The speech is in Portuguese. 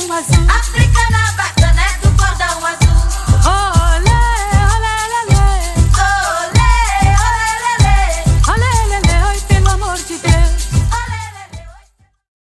chão azul. África na.